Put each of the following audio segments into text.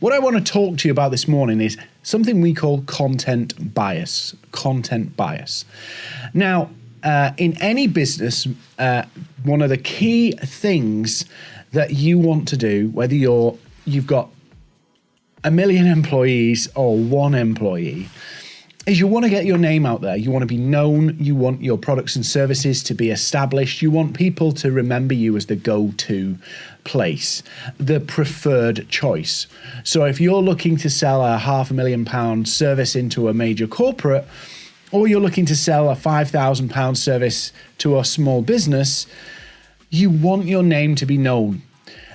what I want to talk to you about this morning is something we call content bias. Content bias. Now, uh, in any business, uh, one of the key things that you want to do, whether you're you've got a million employees or one employee, is you want to get your name out there. You want to be known. You want your products and services to be established. You want people to remember you as the go to place, the preferred choice. So if you're looking to sell a half a million pound service into a major corporate, or you're looking to sell a £5,000 service to a small business, you want your name to be known.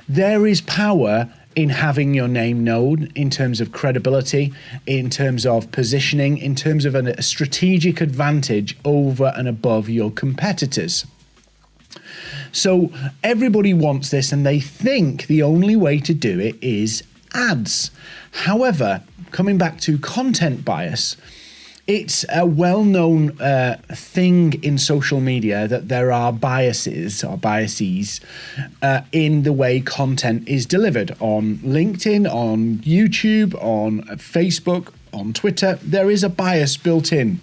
There is power in having your name known in terms of credibility, in terms of positioning, in terms of a strategic advantage over and above your competitors. So everybody wants this and they think the only way to do it is ads. However, coming back to content bias, it's a well-known uh, thing in social media that there are biases or biases uh, in the way content is delivered on LinkedIn, on YouTube, on Facebook, on Twitter. There is a bias built in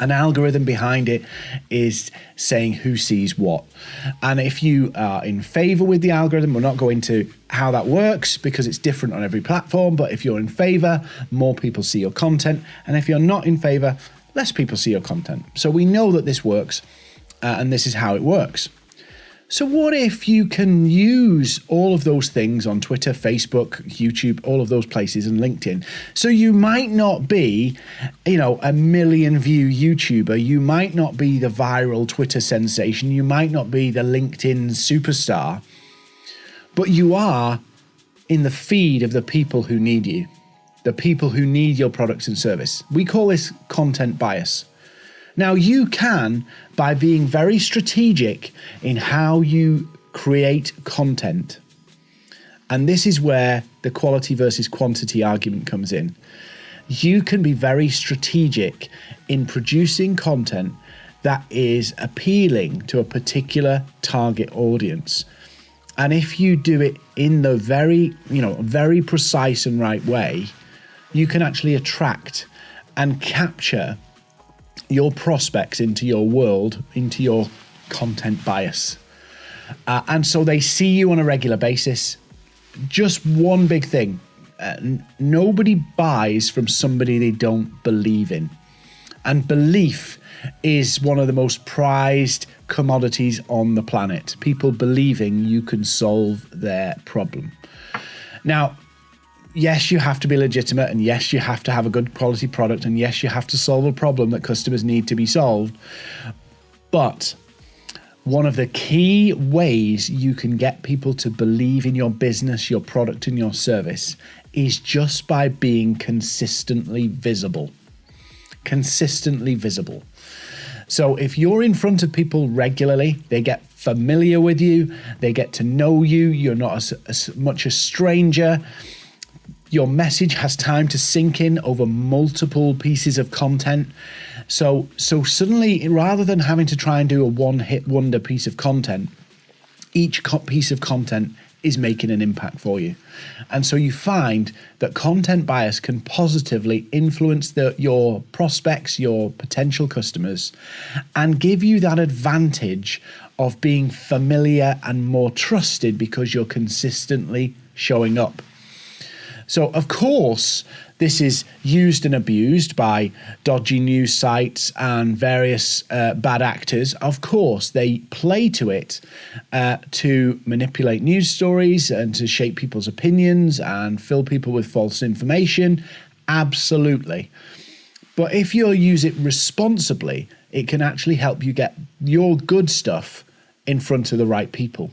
an algorithm behind it is saying who sees what. And if you are in favor with the algorithm, we're not going to how that works because it's different on every platform. But if you're in favor, more people see your content. And if you're not in favor, less people see your content. So we know that this works uh, and this is how it works. So, what if you can use all of those things on Twitter, Facebook, YouTube, all of those places, and LinkedIn? So, you might not be, you know, a million view YouTuber. You might not be the viral Twitter sensation. You might not be the LinkedIn superstar, but you are in the feed of the people who need you, the people who need your products and service. We call this content bias. Now, you can, by being very strategic in how you create content, and this is where the quality versus quantity argument comes in. You can be very strategic in producing content that is appealing to a particular target audience. And if you do it in the very, you know, very precise and right way, you can actually attract and capture your prospects into your world, into your content bias. Uh, and so they see you on a regular basis. Just one big thing uh, nobody buys from somebody they don't believe in. And belief is one of the most prized commodities on the planet. People believing you can solve their problem. Now, yes, you have to be legitimate, and yes, you have to have a good quality product, and yes, you have to solve a problem that customers need to be solved. But one of the key ways you can get people to believe in your business, your product, and your service is just by being consistently visible. Consistently visible. So if you're in front of people regularly, they get familiar with you, they get to know you, you're not as, as much a stranger your message has time to sink in over multiple pieces of content. So so suddenly rather than having to try and do a one hit wonder piece of content, each piece of content is making an impact for you. And so you find that content bias can positively influence the, your prospects, your potential customers, and give you that advantage of being familiar and more trusted because you're consistently showing up. So, of course, this is used and abused by dodgy news sites and various uh, bad actors. Of course, they play to it uh, to manipulate news stories and to shape people's opinions and fill people with false information. Absolutely. But if you use it responsibly, it can actually help you get your good stuff in front of the right people.